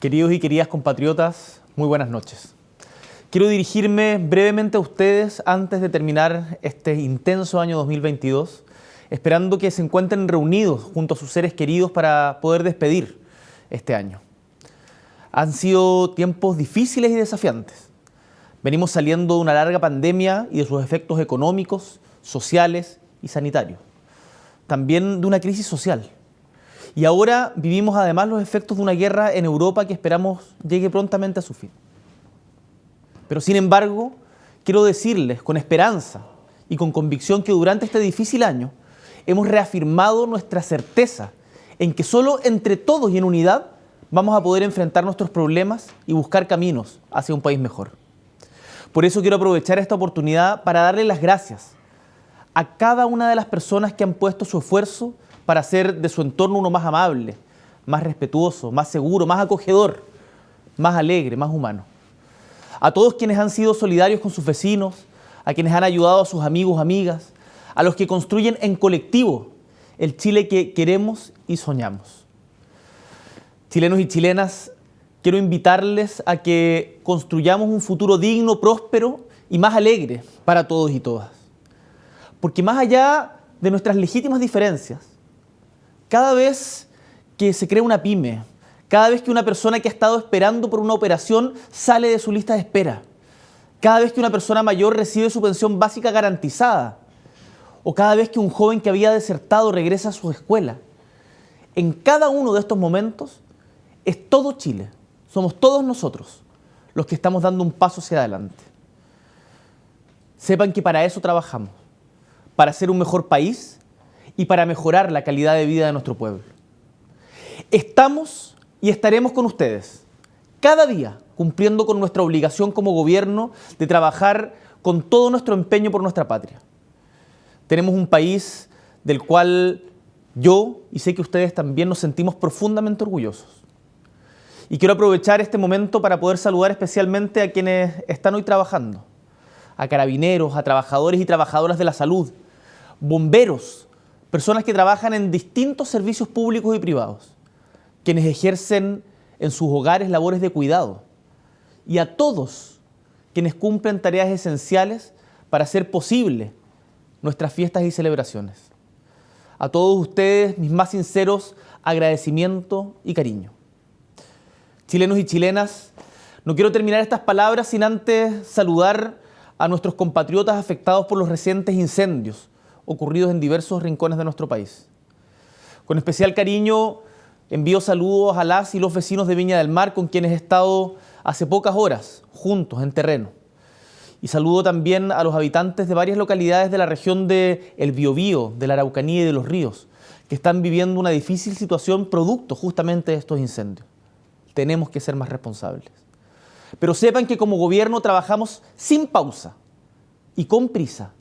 Queridos y queridas compatriotas, muy buenas noches. Quiero dirigirme brevemente a ustedes antes de terminar este intenso año 2022, esperando que se encuentren reunidos junto a sus seres queridos para poder despedir este año. Han sido tiempos difíciles y desafiantes. Venimos saliendo de una larga pandemia y de sus efectos económicos, sociales y sanitarios. También de una crisis social y ahora vivimos además los efectos de una guerra en Europa que esperamos llegue prontamente a su fin. Pero sin embargo, quiero decirles con esperanza y con convicción que durante este difícil año hemos reafirmado nuestra certeza en que solo entre todos y en unidad vamos a poder enfrentar nuestros problemas y buscar caminos hacia un país mejor. Por eso quiero aprovechar esta oportunidad para darle las gracias a cada una de las personas que han puesto su esfuerzo para hacer de su entorno uno más amable, más respetuoso, más seguro, más acogedor, más alegre, más humano. A todos quienes han sido solidarios con sus vecinos, a quienes han ayudado a sus amigos, amigas, a los que construyen en colectivo el Chile que queremos y soñamos. Chilenos y chilenas, quiero invitarles a que construyamos un futuro digno, próspero y más alegre para todos y todas. Porque más allá de nuestras legítimas diferencias, cada vez que se crea una pyme, cada vez que una persona que ha estado esperando por una operación sale de su lista de espera, cada vez que una persona mayor recibe su pensión básica garantizada, o cada vez que un joven que había desertado regresa a su escuela. En cada uno de estos momentos es todo Chile, somos todos nosotros los que estamos dando un paso hacia adelante. Sepan que para eso trabajamos, para ser un mejor país y para mejorar la calidad de vida de nuestro pueblo. Estamos y estaremos con ustedes cada día cumpliendo con nuestra obligación como gobierno de trabajar con todo nuestro empeño por nuestra patria. Tenemos un país del cual yo y sé que ustedes también nos sentimos profundamente orgullosos. Y quiero aprovechar este momento para poder saludar especialmente a quienes están hoy trabajando, a carabineros, a trabajadores y trabajadoras de la salud, bomberos, personas que trabajan en distintos servicios públicos y privados, quienes ejercen en sus hogares labores de cuidado, y a todos quienes cumplen tareas esenciales para hacer posible nuestras fiestas y celebraciones. A todos ustedes mis más sinceros agradecimiento y cariño. Chilenos y chilenas, no quiero terminar estas palabras sin antes saludar a nuestros compatriotas afectados por los recientes incendios ocurridos en diversos rincones de nuestro país. Con especial cariño envío saludos a las y los vecinos de Viña del Mar con quienes he estado hace pocas horas juntos en terreno. Y saludo también a los habitantes de varias localidades de la región de El Biobío, de la Araucanía y de los Ríos, que están viviendo una difícil situación producto justamente de estos incendios. Tenemos que ser más responsables. Pero sepan que como gobierno trabajamos sin pausa y con prisa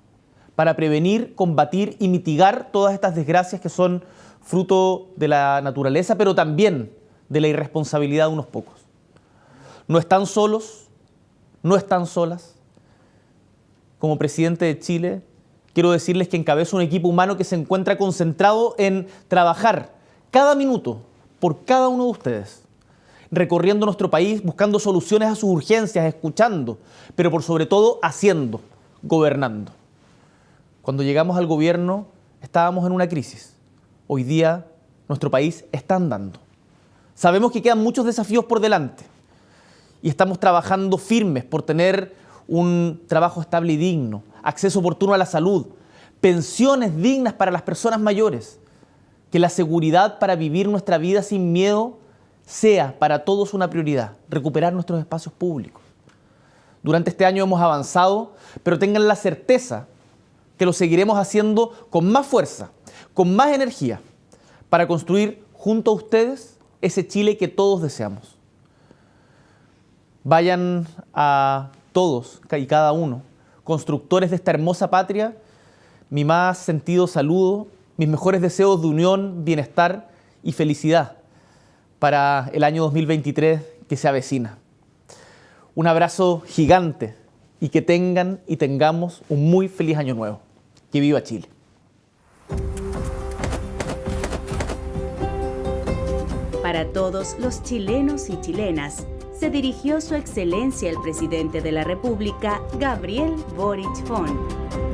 para prevenir, combatir y mitigar todas estas desgracias que son fruto de la naturaleza, pero también de la irresponsabilidad de unos pocos. No están solos, no están solas. Como presidente de Chile, quiero decirles que encabezo un equipo humano que se encuentra concentrado en trabajar cada minuto por cada uno de ustedes, recorriendo nuestro país, buscando soluciones a sus urgencias, escuchando, pero por sobre todo haciendo, gobernando. Cuando llegamos al gobierno estábamos en una crisis. Hoy día nuestro país está andando. Sabemos que quedan muchos desafíos por delante y estamos trabajando firmes por tener un trabajo estable y digno, acceso oportuno a la salud, pensiones dignas para las personas mayores, que la seguridad para vivir nuestra vida sin miedo sea para todos una prioridad, recuperar nuestros espacios públicos. Durante este año hemos avanzado, pero tengan la certeza que lo seguiremos haciendo con más fuerza, con más energía, para construir junto a ustedes ese Chile que todos deseamos. Vayan a todos y cada uno, constructores de esta hermosa patria, mi más sentido saludo, mis mejores deseos de unión, bienestar y felicidad para el año 2023 que se avecina. Un abrazo gigante y que tengan y tengamos un muy feliz año nuevo. Que viva Chile. Para todos los chilenos y chilenas, se dirigió su excelencia el presidente de la República, Gabriel Boric Font.